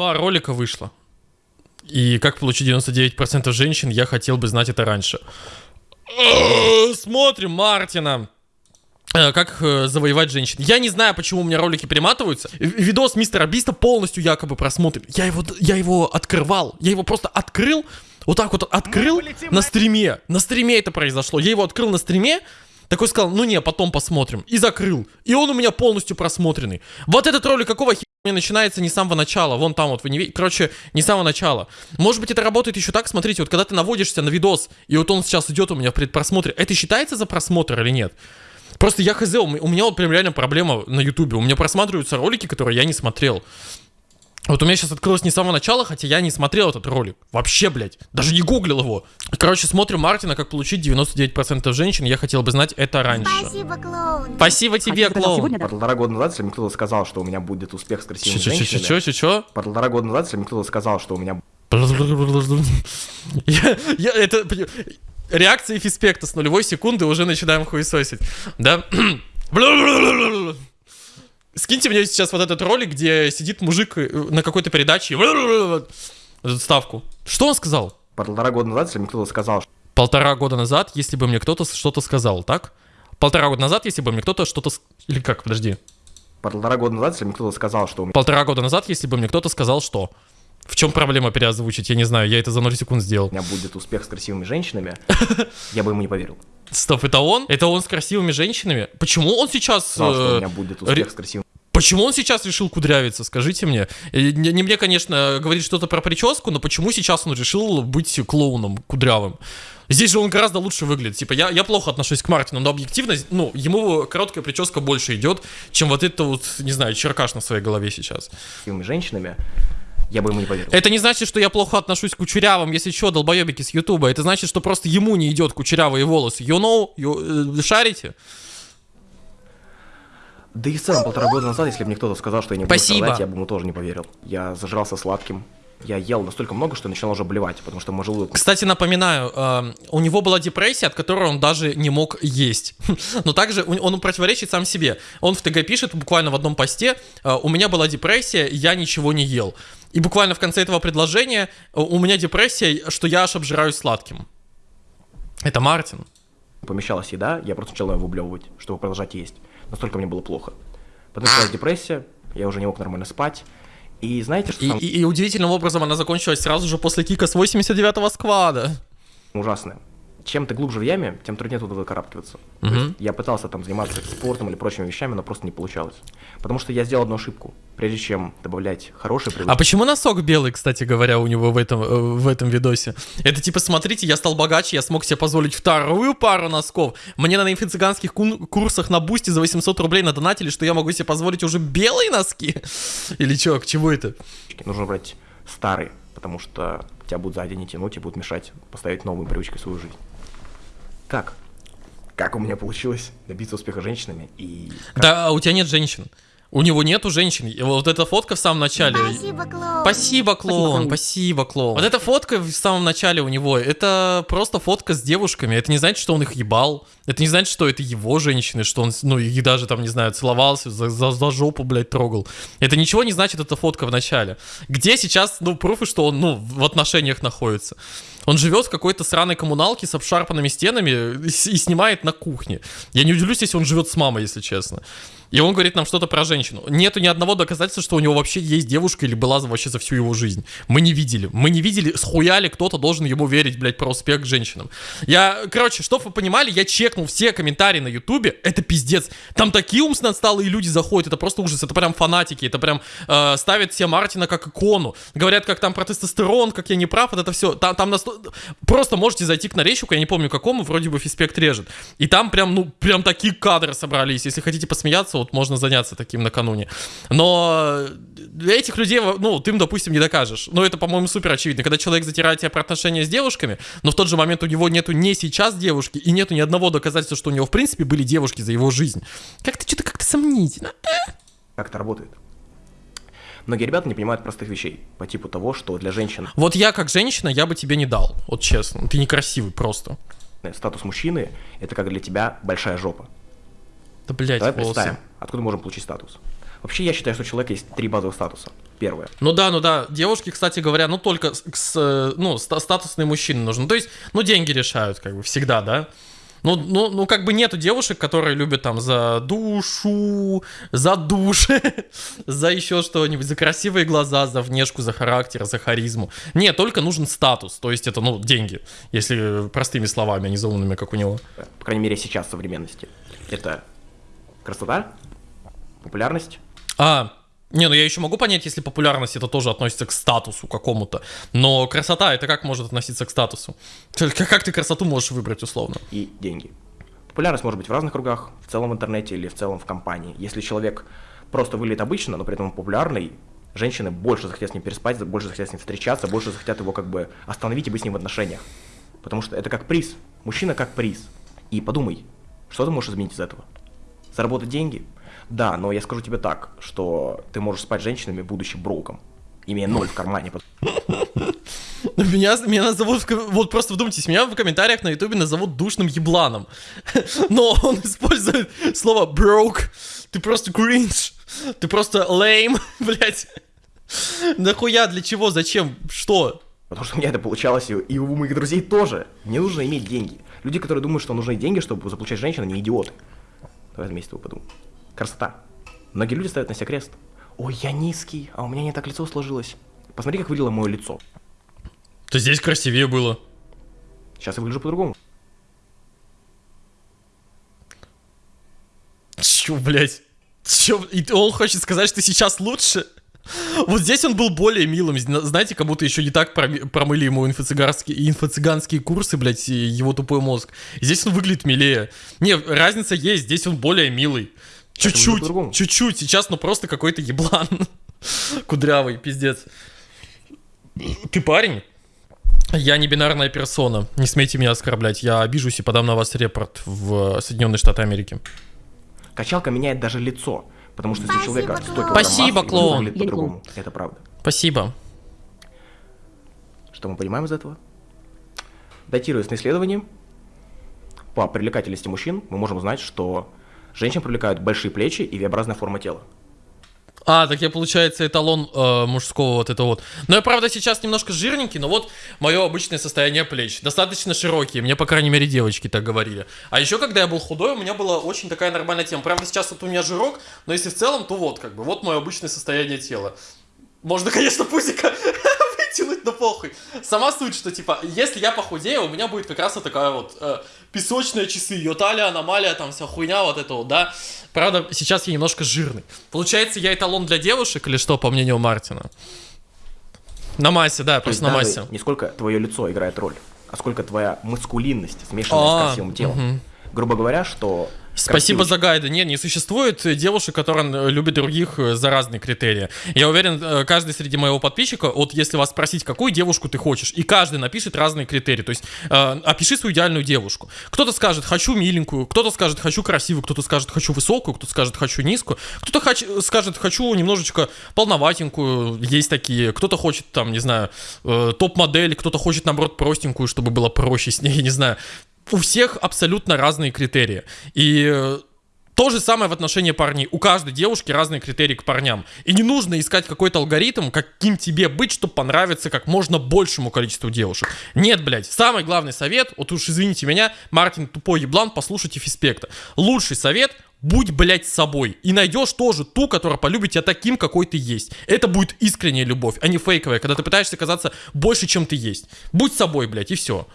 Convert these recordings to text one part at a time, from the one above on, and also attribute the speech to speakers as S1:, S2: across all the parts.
S1: Два ролика вышло. И как получить 99% женщин, я хотел бы знать это раньше. Смотрим Мартина. Э, Как э, завоевать женщин. Я не знаю, почему у меня ролики перематываются. Видос мистера Биста полностью якобы просмотрен. Я его, я его открывал. Я его просто открыл. Вот так вот открыл на стриме. На стриме это произошло. Я его открыл на стриме. Такой сказал, ну не, потом посмотрим. И закрыл. И он у меня полностью просмотренный. Вот этот ролик какого хера мне начинается не с самого начала. Вон там вот, вы не видите. Короче, не с самого начала. Может быть, это работает еще так. Смотрите, вот когда ты наводишься на видос, и вот он сейчас идет у меня в предпросмотре, это считается за просмотр или нет? Просто я хз, у меня вот прям реально проблема на ютубе. У меня просматриваются ролики, которые я не смотрел. Вот у меня сейчас открылось не с самого начала, хотя я не смотрел этот ролик. Вообще, блядь. Даже не гуглил его. Короче, смотрим Мартина, как получить 99% женщин. Я хотел бы знать это раньше.
S2: Спасибо, клоун.
S1: Спасибо тебе,
S3: Хотите сказать
S1: клоун.
S3: сегодня, да?
S4: Полтора года назад, кто-то сказал, что у меня будет успех с красивыми женщинами...
S1: Чё-чё-чё-чё-чё?
S4: Полтора года назад, кто-то сказал, что у меня
S1: Я, я, это... Реакция Фиспекта с нулевой секунды уже начинаем хуесосить. Да? Скиньте мне сейчас вот этот ролик, где сидит мужик э, на какой-то передаче. Эту ставку. Что он сказал?
S4: полтора года назад, если мне кто-то сказал,
S1: Полтора года назад, если бы мне кто-то что-то сказал, так? Полтора года назад, если бы мне кто-то что-то... Или как, подожди.
S4: полтора года назад, если мне кто-то сказал, что у меня
S1: Полтора года назад, если бы мне кто-то сказал, что... В чем проблема переозвучить? Я не знаю, я это за 0 секунд сделал.
S4: будет успех с красивыми женщинами, я бы ему не поверил.
S1: Стоп, это он? Это он с красивыми женщинами? Почему он сейчас...
S4: Сказал, что у
S1: э,
S4: меня будет успех с красивыми
S1: Почему он сейчас решил кудрявиться, скажите мне? Э, Не, не мне, конечно, говорить что-то про прическу, но почему сейчас он решил быть клоуном кудрявым? Здесь же он гораздо лучше выглядит. Типа, я, я плохо отношусь к Мартину, но объективно, ну, ему короткая прическа больше идет, чем вот это вот, не знаю, черкаш на своей голове сейчас.
S4: женщинами, я бы ему не поверил.
S1: Это не значит, что я плохо отношусь к кучерявым, если что, долбоебики с Ютуба. Это значит, что просто ему не идет кучерявые волосы. You know? You, э, шарите?
S4: Да и целом, полтора года назад, если бы мне кто-то сказал, что я не буду
S1: Спасибо.
S4: страдать, я бы ему тоже не поверил. Я зажрался сладким. Я ел настолько много, что начинал уже блевать, потому что мой желудок
S1: Кстати, напоминаю, э, у него была депрессия, от которой он даже не мог есть. Но также он противоречит сам себе. Он в ТГ пишет буквально в одном посте, э, у меня была депрессия, я ничего не ел. И буквально в конце этого предложения э, у меня депрессия, что я аж обжираюсь сладким. Это Мартин.
S4: помещалась еда, я просто начал ее выблевывать, чтобы продолжать есть. Настолько мне было плохо. Потом началась депрессия, я уже не мог нормально спать. И знаете, что
S1: И,
S4: самое
S1: и- и удивительным образом она закончилась сразу же после кика с 89-го сквада.
S4: ужасное? Чем ты глубже в яме, тем труднее туда выкарабкиваться. Есть я пытался там заниматься спортом или прочими вещами, но просто не получалось. Потому что я сделал одну ошибку. Прежде чем добавлять хорошие привычки,
S1: А почему носок белый, кстати говоря, у него в этом, э, в этом видосе? Это типа, смотрите, я стал богаче, я смог себе позволить вторую пару носков. Мне на инфо-цыганских курсах на бусте за 800 рублей надонатили, что я могу себе позволить уже белые носки? Или что, к чему это?
S4: нужно брать старые, потому что тебя будут сзади не тянуть и будут мешать поставить новые привычки в свою жизнь. Как? Как у меня получилось добиться успеха женщинами и как
S1: Да, а у тебя нет женщин. У него нету женщин. И вот эта фотка в самом начале.
S2: Спасибо, клоун.
S1: Спасибо, клоун, спасибо, клоун. Вот эта фотка в самом начале у него, это просто фотка с девушками. Это не значит, что он их ебал. Это не значит, что это его женщины, что он, ну, их даже там, не знаю, целовался, за, за- за жопу, блядь, трогал. Это ничего не значит, эта фотка в начале. Где сейчас, ну, пруфы, что он, ну, в отношениях находится? Он живет в какой-то сраной коммуналке с обшарпанными стенами и, снимает на кухне. Я не удивлюсь, если он живет с мамой, если честно. И он говорит нам что-то про женщину. Нету ни одного доказательства, что у него вообще есть девушка или была вообще за всю его жизнь. Мы не видели. Мы не видели, схуяли кто-то должен ему верить, блядь, про успех к женщинам. Я, короче, чтоб вы понимали, я чекнул все комментарии на ютубе. Это пиздец. Там такие умственно отсталые люди заходят, это просто ужас. Это прям фанатики, это прям э, ставят все Мартина как икону. Говорят, как там про тестостерон, как я не прав, вот это все. Там, там Просто можете зайти к нарезчику, я не помню какому, вроде бы Фиспект режет. И там прям, ну, прям такие кадры собрались. Если хотите посмеяться, вот можно заняться таким накануне. Но этих людей, ну, ты им, допустим, не докажешь. Но это, по-моему, супер очевидно. Когда человек затирает тебя про отношения с девушками, но в тот же момент у него нету не сейчас девушки, и нету ни одного доказательства, что у него, в принципе, были девушки за его жизнь. Как-то что-то как-то сомнительно.
S4: как это работает. Многие ребята не понимают простых вещей, по типу того, что для женщин
S1: Вот я, как женщина, я бы тебе не дал. Вот честно. Ты некрасивый просто.
S4: статус мужчины – это как для тебя большая жопа.
S1: Да, блядь,
S4: Давай
S1: волосы.
S4: представим, откуда можем получить статус. Вообще, я считаю, что у человека есть три базовых статуса. первое.
S1: Ну да, ну да. Девушки, кстати говоря, ну только с, э, ну, ста- статусные мужчины нужны. То есть, ну деньги решают, как бы, всегда, да? Ну, ну, ну, как бы нету девушек, которые любят там за душу, за душ, за еще что-нибудь, за красивые глаза, за внешку, за характер, за харизму. Нет, только нужен статус, то есть это, ну, деньги, если простыми словами, а не за умными, как у него.
S4: По крайней мере, сейчас в современности. Это красота, популярность,
S1: А, не, ну я еще могу понять, если популярность это тоже относится к статусу какому-то. Но красота это как может относиться к статусу? Как ты красоту можешь выбрать условно?
S4: и деньги. Популярность может быть в разных кругах, в целом в интернете или в целом в компании. Если человек просто выглядит обычно, но при этом популярный, женщины больше захотят с ним переспать, больше захотят с ним встречаться, больше захотят его как бы остановить и быть с ним в отношениях. Потому что это как приз. Мужчина как приз. И подумай, что ты можешь изменить из этого? Заработать деньги? Да, но я скажу тебе так, что ты можешь спать с женщинами, будучи броком, имея ноль в кармане.
S1: Меня, меня назовут, вот просто вдумайтесь, меня в комментариях на ютубе назовут душным ебланом. Но он использует слово broke. Ты просто кринж. Ты просто lame, блядь. Нахуя, для чего, зачем, что?
S4: Потому что у меня это получалось, и, у моих друзей тоже. Мне нужно иметь деньги. Люди, которые думают, что нужны деньги, чтобы заполучать женщину, не идиоты. Давай вместе подумаем. Красота. Многие люди ставят на себя крест. Ой, я низкий, а у меня не так лицо сложилось. Посмотри, как выглядело мое лицо.
S1: То здесь красивее было.
S4: Сейчас я выгляжу по-другому.
S1: Чё, блядь? Чё? И он хочет сказать, что сейчас лучше? Вот здесь он был более милым, зна- знаете, как будто еще не так промыли ему инфо-цыганские, инфо-цыганские курсы, блядь, и его тупой мозг. Здесь он выглядит милее. Не, разница есть, здесь он более милый. Чуть-чуть, чуть-чуть, сейчас ну просто какой-то еблан. Кудрявый, пиздец. Ты парень? Я не бинарная персона. Не смейте меня оскорблять. Я обижусь и подам на вас репорт в Соединенные Штаты Америки.
S4: Качалка меняет даже лицо. Потому что если у
S2: Спасибо,
S4: человека 100
S2: клоун.
S4: килограмм
S1: Спасибо, клоун.
S4: по-другому. Это правда.
S1: Спасибо.
S4: Что мы понимаем из этого? Датируясь на исследовании, по привлекательности мужчин мы можем узнать, что женщин привлекают большие плечи и V-образная форма тела.
S1: А, так я, получается, эталон э, мужского вот это вот. Но я, правда, сейчас немножко жирненький, но вот мое обычное состояние плеч. Достаточно широкие, мне, по крайней мере, девочки так говорили. А еще, когда я был худой, у меня была очень такая нормальная тема. Правда, сейчас вот у меня жирок, но если в целом, то вот, как бы, вот мое обычное состояние тела. Можно, конечно, пузика вытянуть, но похуй. Сама суть, что, типа, если я похудею, у меня будет как раз вот такая вот э, песочные часы, ее талия, аномалия, там вся хуйня вот это вот, да. Правда, сейчас я немножко жирный. Получается, я эталон для девушек или что, по мнению Мартина? На массе, да, просто на массе.
S4: не сколько твое лицо играет роль, а сколько твоя маскулинность, смешанная
S1: А,
S4: с красивым телом. Грубо говоря, что...
S1: Спасибо за гайды. Нет, не существует девушек, которые э, любят других э, за разные критерии. Я уверен, э, каждый среди моего подписчика, вот если вас спросить, какую девушку ты хочешь, и каждый напишет разные критерии. То есть э, опиши свою идеальную девушку. Кто-то скажет, хочу миленькую, кто-то скажет, хочу красивую, кто-то скажет, хочу высокую, кто-то скажет, хочу низкую, кто-то хоч- скажет, хочу немножечко полноватенькую, есть такие, кто-то хочет там, не знаю, э, топ-модель, кто-то хочет, наоборот, простенькую, чтобы было проще с ней, не знаю. У всех абсолютно разные критерии. И э, то же самое в отношении парней. У каждой девушки разные критерии к парням. И не нужно искать какой-то алгоритм, каким тебе быть, чтобы понравиться как можно большему количеству девушек. Нет, блядь. Самый главный совет, вот уж извините меня, Мартин тупой еблан, послушайте Фиспекта. Лучший совет Будь, блядь, собой. И найдешь тоже ту, которая полюбит тебя таким, какой ты есть. Это будет искренняя любовь, а не фейковая, когда ты пытаешься казаться больше, чем ты есть. Будь собой, блядь, и все.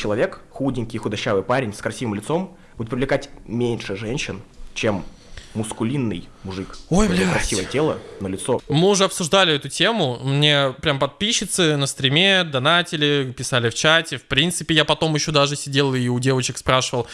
S4: Человек, худенький, худощавый парень с красивым лицом, будет привлекать меньше женщин, чем мускулинный мужик.
S1: Ой, блядь.
S4: Красивое тело, но лицо
S1: Мы уже обсуждали эту тему. Мне прям подписчицы на стриме донатили, писали в чате. В принципе, я потом еще даже сидел и у девочек спрашивал.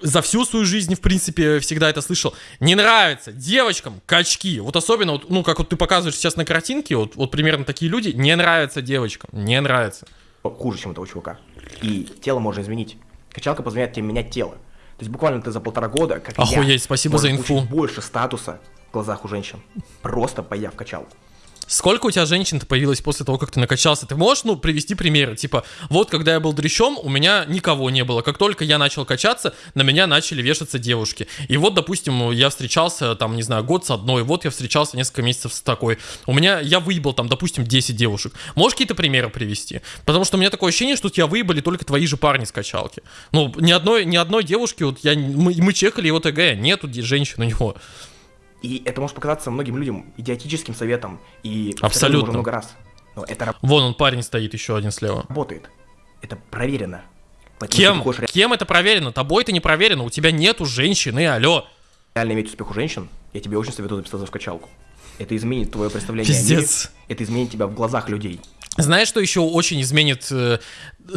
S1: За всю свою жизнь, в принципе, всегда это слышал. Не нравится девочкам качки. Вот особенно, вот, ну, как вот ты показываешь сейчас на картинке, вот, вот примерно такие люди, не нравятся девочкам. Не нравится.
S4: Хуже, чем у этого чувака. И тело можно изменить. Качалка позволяет тебе менять тело. То есть буквально ты за полтора года, как я,
S1: Охуеть, спасибо за инфу.
S4: больше статуса в глазах у женщин, просто появ качалку.
S1: Сколько у тебя женщин-то появилось после того, как ты накачался? Ты можешь, ну, привести примеры? Типа, вот когда я был дрещом, у меня никого не было. Как только я начал качаться, на меня начали вешаться девушки. И вот, допустим, я встречался, там, не знаю, год с одной, вот я встречался несколько месяцев с такой. У меня, я выебал там, допустим, 10 девушек. Можешь какие-то примеры привести? Потому что у меня такое ощущение, что тебя выебали только твои же парни с качалки. Ну, ни одной, ни одной девушки, вот я, мы, мы чекали его ТГ, нету женщин у него.
S4: И это может показаться многим людям идиотическим советом. И
S1: Абсолютно.
S4: уже много раз. Но это
S1: Вон он парень стоит еще один слева.
S4: работает. Это проверено. Поэтому
S1: Кем?
S4: хочешь
S1: Кем это проверено? Тобой это не проверено. У тебя нету женщины, алло.
S4: реально иметь успех у женщин, я тебе очень советую записаться в качалку. Это изменит твое представление о мире.
S1: Пиздец.
S4: Это изменит тебя в глазах людей.
S1: Знаешь, что еще очень изменит э,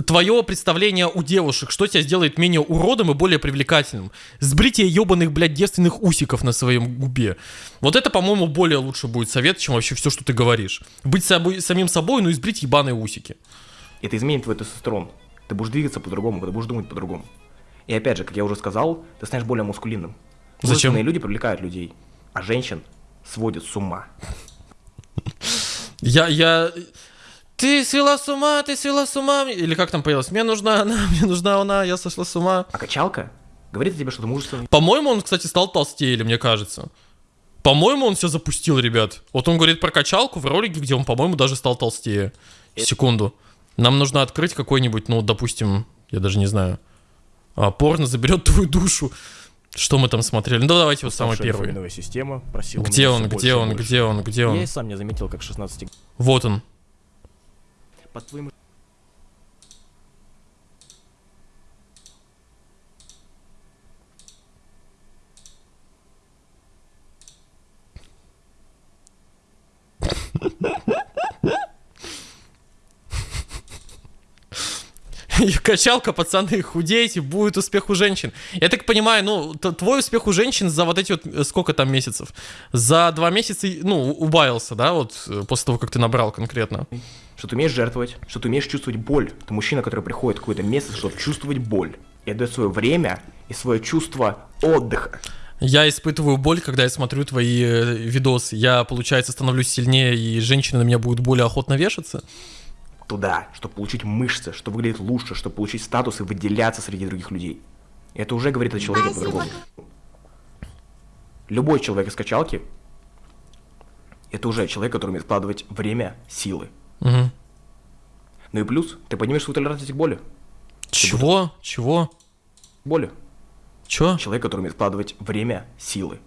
S1: твое представление у девушек? Что тебя сделает менее уродом и более привлекательным? Сбритие ебаных, блядь, девственных усиков на своем губе. Вот это, по-моему, более лучше будет совет, чем вообще все, что ты говоришь. Быть собой, самим собой, ну и сбрить ебаные усики.
S4: Это изменит твой тестостерон. Ты будешь двигаться по-другому, ты будешь думать по-другому. И опять же, как я уже сказал, ты станешь более мускулинным.
S1: Зачем?
S4: Мужественные люди привлекают людей, а женщин сводят с ума.
S1: Я, я... Ты свела с ума, ты свела с ума. Или как там появилось? Мне нужна она, мне нужна она, я сошла с ума.
S4: А качалка говорит тебе, что ты мужественный.
S1: По-моему, он, кстати, стал толстее, или мне кажется. По-моему, он все запустил, ребят. Вот он говорит про качалку в ролике, где он, по-моему, даже стал толстее. Секунду. Нам нужно открыть какой-нибудь, ну, допустим, я даже не знаю. А, порно заберет твою душу. Что мы там смотрели? Ну, давайте вот самый первый.
S2: система просила
S1: Где он, где он,
S2: больше.
S1: где он, где он?
S2: Я и сам не заметил, как 16
S1: Вот он.
S4: Под твоим
S1: Качалка, пацаны, худеете, будет успех у женщин. Я так понимаю, ну, твой успех у женщин за вот эти вот, э, сколько там месяцев? За два месяца, ну, убавился, да, вот, э, после того, как ты набрал конкретно.
S4: Что ты умеешь жертвовать, что ты умеешь чувствовать боль. Ты мужчина, который приходит в какое-то место, чтобы чувствовать боль. И отдает свое время и свое чувство отдыха.
S1: Я испытываю боль, когда я смотрю твои э, видосы. Я, получается, становлюсь сильнее, и женщины на меня будут более охотно вешаться.
S4: Туда, чтобы получить мышцы, чтобы выглядеть лучше, чтобы получить статус и выделяться среди других людей. Это уже говорит о человеке по-другому. Любой человек из качалки это уже человек, который умеет вкладывать время, силы.
S1: Мгм.
S4: Ну и плюс, ты поднимешь свою толерантность к боли.
S1: Чего? Чего?
S4: Боли.
S1: Чё?
S4: Человек, который умеет вкладывать время, силы.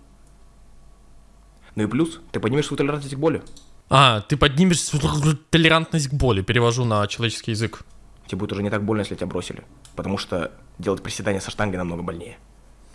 S4: Ну и плюс, ты поднимешь свою толерантность к боли.
S1: А, ты поднимешь свою толерантность к боли, перевожу на человеческий язык.
S4: Тебе будет уже не так больно, если тебя бросили. Потому что делать приседания со штангой намного больнее.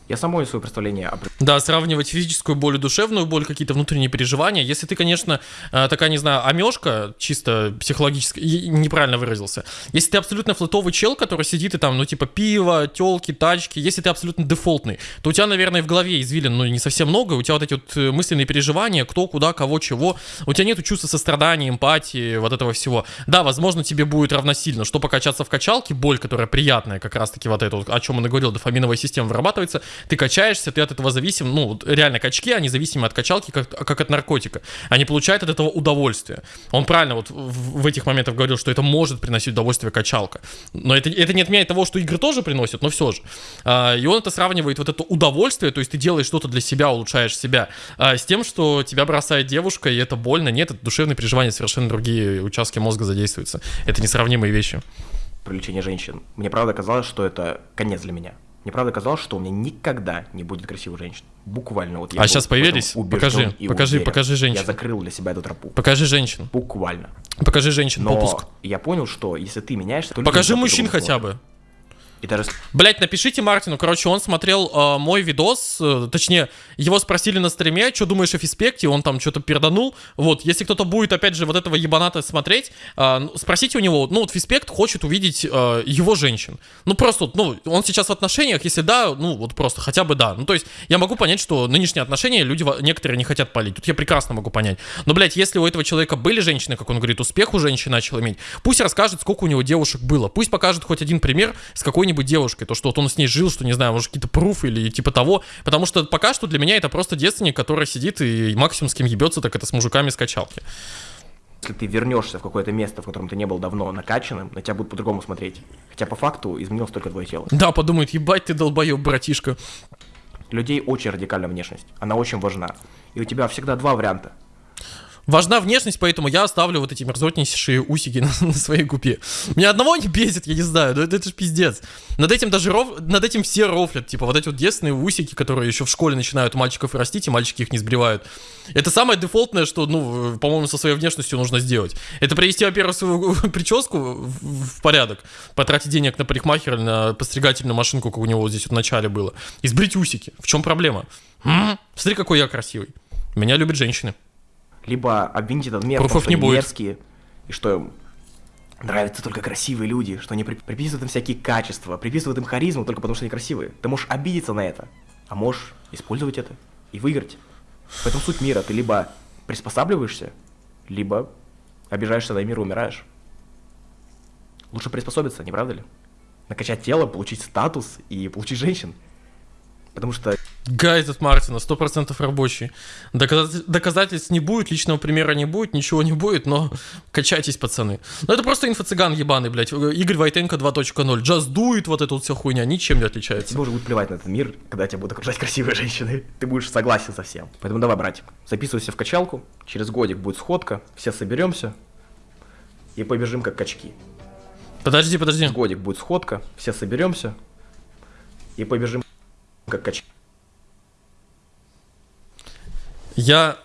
S4: Я сам помню свое представление о...
S1: Да, сравнивать физическую боль и душевную боль, какие-то внутренние переживания. Если ты, конечно, э, такая, не знаю, амешка, чисто психологически, неправильно выразился. Если ты абсолютно флотовый чел, который сидит и там, ну, типа, пиво, телки, тачки, если ты абсолютно дефолтный, то у тебя, наверное, в голове извилин, ну, не совсем много, у тебя вот эти вот э, мысленные переживания, кто, куда, кого, чего, у тебя нету чувства сострадания, эмпатии, вот этого всего. Да, возможно, тебе будет равносильно, что покачаться в качалке, боль, которая приятная, как раз-таки вот это, вот, о чем он и говорил, дофаминовая система вырабатывается, ты качаешься, ты от этого зависим, ну, реально качки, они зависимы от качалки, как, как от наркотика. Они получают от этого удовольствие. Он правильно вот в, в этих моментах говорил, что это может приносить удовольствие качалка. Но это, это не отменяет того, что игры тоже приносят, но все же. А, и он это сравнивает, вот это удовольствие, то есть ты делаешь что-то для себя, улучшаешь себя, а, с тем, что тебя бросает девушка, и это больно. Нет, это душевные переживания, совершенно другие участки мозга задействуются. Это несравнимые вещи.
S4: привлечение женщин. Мне правда казалось, что это конец для меня. Мне правда казалось, что у меня никогда не будет красивых женщин. Буквально вот я
S1: А
S4: этом
S1: появились? Покажи,
S4: и
S1: покажи,
S4: уверен.
S1: покажи женщин.
S4: Я закрыл для себя эту тропу.
S1: Покажи женщин.
S4: Буквально.
S1: Покажи женщин,
S4: Но
S1: попуск.
S4: я понял, что если ты меняешься, то
S1: Покажи мужчин хотя бы.
S4: И даже
S1: Блять, напишите Мартину, короче, он смотрел э, мой видос, э, точнее, его спросили на стриме, что думаешь о Фиспекте, он там что-то перданул, вот, если кто-то будет, опять же, вот этого ебаната смотреть, э, спросите у него, ну, вот Фиспект хочет увидеть э, его женщин, ну, просто, ну, он сейчас в отношениях, если да, ну, вот просто, хотя бы да, ну, то есть, я могу понять, что нынешние отношения люди, некоторые не хотят палить, тут я прекрасно могу понять, но, блять, если у этого человека были женщины, как он говорит, успех у женщин начал иметь, пусть расскажет, сколько у него девушек было, пусть покажет хоть один пример с какой-нибудь девушкой, то, что вот он с ней жил, что, не знаю, может, какие-то пруфы или типа того, потому что пока что для меня это просто девственник, который сидит и максимум с кем ебется, так это с мужиками с качалки.
S4: Если ты вернешься в какое-то место, в котором ты не был давно накачанным, на тебя будут по-другому смотреть. Хотя по факту изменилось только твое тело.
S1: Да, подумает, ебать ты долбоеб, братишка.
S4: Людей очень радикальная внешность. Она очень важна. И у тебя всегда два варианта.
S1: Важна внешность, поэтому я оставлю вот эти мерзотнейшие усики на, на своей губе. Меня одного не бесит, я не знаю, но это, это же пиздец. Над этим даже ров... над этим все рофлят, типа вот эти вот детственные усики, которые еще в школе начинают у мальчиков растить, и мальчики их не сбривают. Это самое дефолтное, что, ну, по-моему, со своей внешностью нужно сделать. Это привести, во-первых, свою прическу в, в порядок, потратить денег на парикмахера, на постригательную машинку, как у него вот здесь вот в начале было, и сбрить усики. В чем проблема? М-м, смотри, какой я красивый. Меня любят женщины
S4: либо обвинить этот мир,
S1: Пруфов не будет.
S4: мерзкие, и что им нравятся только красивые люди, что они при- приписывают им всякие качества, приписывают им харизму только потому, что они красивые. Ты можешь обидеться на это, а можешь использовать это и выиграть. В этом суть мира. Ты либо приспосабливаешься, либо обижаешься на мир и умираешь. Лучше приспособиться, не правда ли? Накачать тело, получить статус и получить женщин. Потому что
S1: Гай этот Мартина, 100% рабочий. Доказатель- доказательств не будет, личного примера не будет, ничего не будет, но качайтесь, пацаны. Ну это просто инфо-цыган ебаный, блядь. Игорь Войтенко 2.0. Джаз дует вот эта вот вся хуйня, ничем не отличается.
S4: Тебе уже будет плевать на этот мир, когда тебя будут окружать красивые женщины. Ты будешь согласен со всем. Поэтому давай, братик, записывайся в качалку. Через годик будет сходка, все соберемся и побежим как качки.
S1: Подожди, подожди.
S4: Через годик будет сходка, все соберемся и побежим как качки.
S1: Я...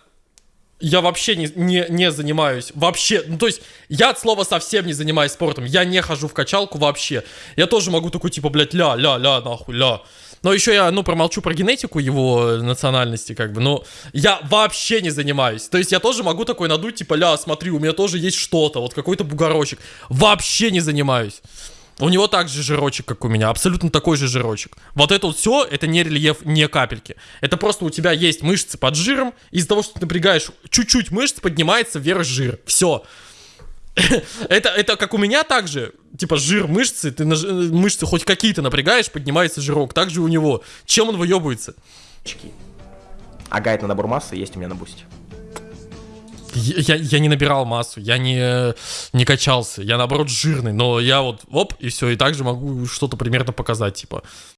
S1: Я вообще не, не, не занимаюсь. Вообще. Ну, то есть, я от слова совсем не занимаюсь спортом. Я не хожу в качалку вообще. Я тоже могу такой, типа, блядь, ля, ля, ля, нахуй, ля. Но еще я, ну, промолчу про генетику его национальности, как бы, но я вообще не занимаюсь. То есть я тоже могу такой надуть, типа, ля, смотри, у меня тоже есть что-то, вот какой-то бугорочек. Вообще не занимаюсь. У него также жирочек, как у меня, абсолютно такой же жирочек. Вот это вот все, это не рельеф, не капельки. Это просто у тебя есть мышцы под жиром, из-за того, что ты напрягаешь чуть-чуть мышц, поднимается вверх жир. Все. Это, это как у меня также, типа жир мышцы, ты на жи- мышцы хоть какие-то напрягаешь, поднимается жирок. Так же у него. Чем он выебывается?
S4: А гайд на набор массы есть у меня на бусте.
S1: Я, я- не набирал массу, я не, не качался, я наоборот жирный, но я вот, оп, и все, и также могу что-то примерно показать, типа.